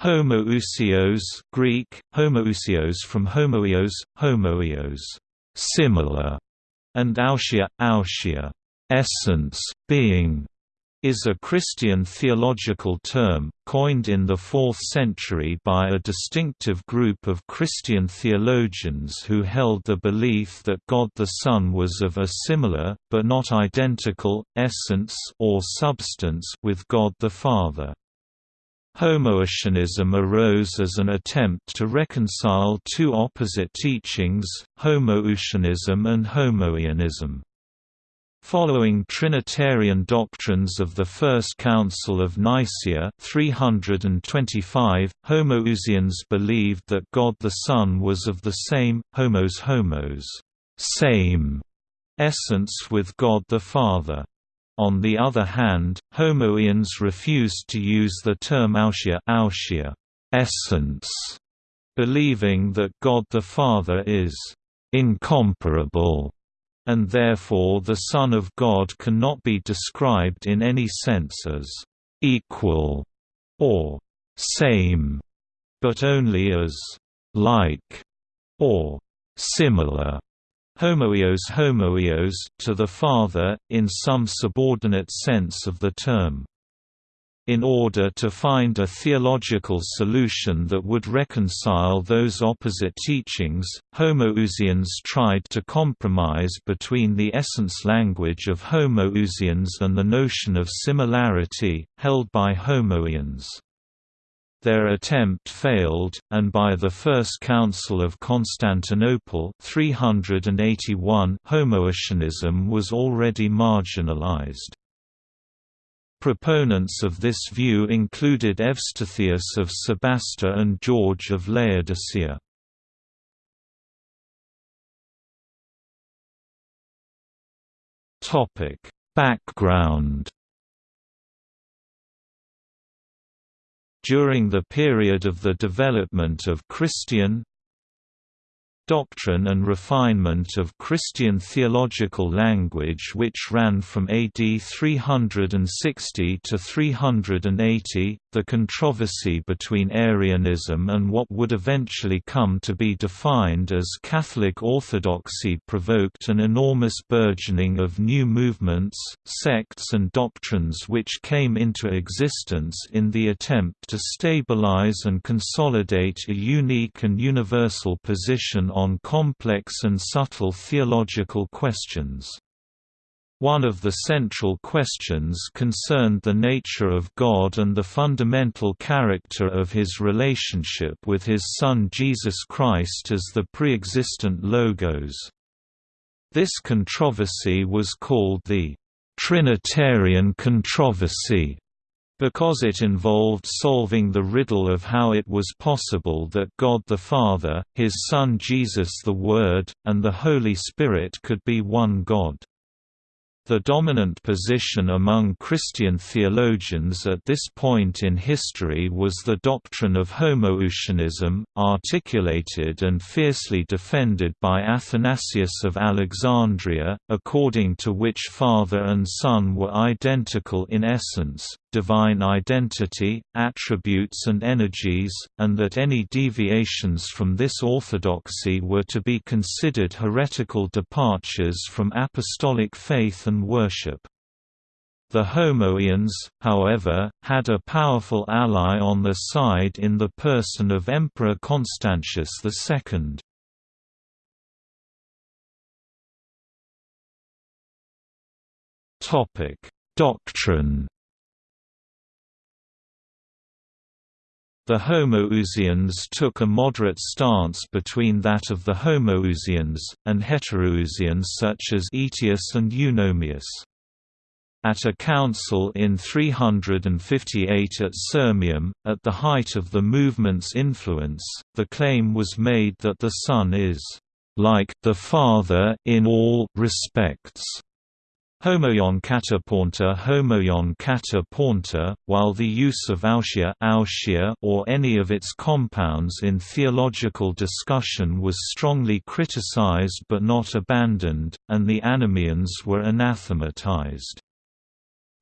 Homoiousios Greek, homoiousios from homoios, homoios similar, and ousia, ousia essence, being, is a Christian theological term, coined in the 4th century by a distinctive group of Christian theologians who held the belief that God the Son was of a similar, but not identical, essence or substance with God the Father. Homoiousianism arose as an attempt to reconcile two opposite teachings, Homoousianism and Homoianism. Following Trinitarian doctrines of the First Council of Nicaea 325, Homoousians believed that God the Son was of the same, homos homos same essence with God the Father. On the other hand, Homoians refused to use the term ousia, ousia essence, believing that God the Father is incomparable, and therefore the Son of God cannot be described in any sense as equal or same, but only as like or similar homoios homoios to the Father, in some subordinate sense of the term. In order to find a theological solution that would reconcile those opposite teachings, Homoiousians tried to compromise between the essence language of Homoousians and the notion of similarity, held by Homoians. Their attempt failed, and by the First Council of Constantinople 381 Homoiousianism was already marginalized. Proponents of this view included Evstathius of Sebasta and George of Laodicea. Background During the period of the development of Christian doctrine and refinement of Christian theological language which ran from AD 360 to 380, the controversy between Arianism and what would eventually come to be defined as Catholic Orthodoxy provoked an enormous burgeoning of new movements, sects and doctrines which came into existence in the attempt to stabilize and consolidate a unique and universal position on complex and subtle theological questions. One of the central questions concerned the nature of God and the fundamental character of his relationship with his Son Jesus Christ as the pre-existent Logos. This controversy was called the Trinitarian controversy because it involved solving the riddle of how it was possible that God the Father, His Son Jesus the Word, and the Holy Spirit could be one God. The dominant position among Christian theologians at this point in history was the doctrine of Homoousianism, articulated and fiercely defended by Athanasius of Alexandria, according to which Father and Son were identical in essence, divine identity, attributes and energies, and that any deviations from this orthodoxy were to be considered heretical departures from apostolic faith and worship. The Homoians, however, had a powerful ally on their side in the person of Emperor Constantius II. Doctrine The Homoiousians took a moderate stance between that of the Homoousians, and heterousians such as Aetius and Eunomius. At a council in 358 at Sirmium, at the height of the movement's influence, the claim was made that the Son is like the Father in all respects. Homoion kataponta Homoion kata while the use of ousia or any of its compounds in theological discussion was strongly criticized but not abandoned, and the Anomoeans were anathematized.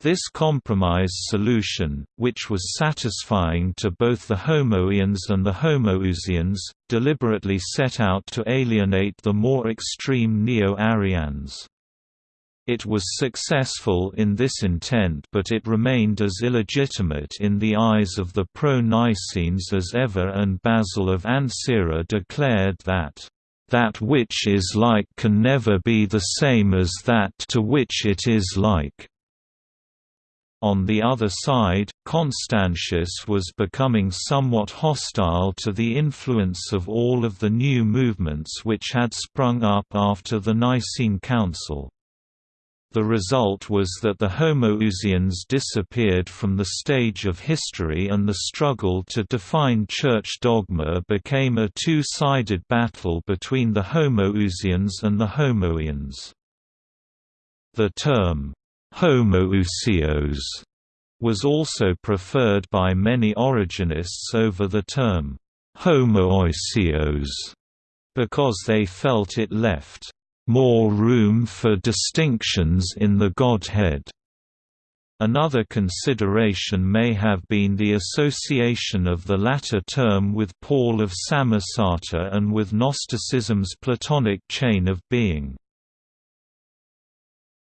This compromise solution, which was satisfying to both the Homoians and the Homoiousians, deliberately set out to alienate the more extreme Neo-Arians. It was successful in this intent but it remained as illegitimate in the eyes of the pro-Nicenes as ever and Basil of Ancyra declared that, "...that which is like can never be the same as that to which it is like." On the other side, Constantius was becoming somewhat hostile to the influence of all of the new movements which had sprung up after the Nicene Council. The result was that the Homoiousians disappeared from the stage of history and the struggle to define church dogma became a two-sided battle between the Homoousians and the Homoians. The term, Homoiousios was also preferred by many Origenists over the term Homoousios because they felt it left more room for distinctions in the Godhead. Another consideration may have been the association of the latter term with Paul of Samosata and with Gnosticism's Platonic chain of being.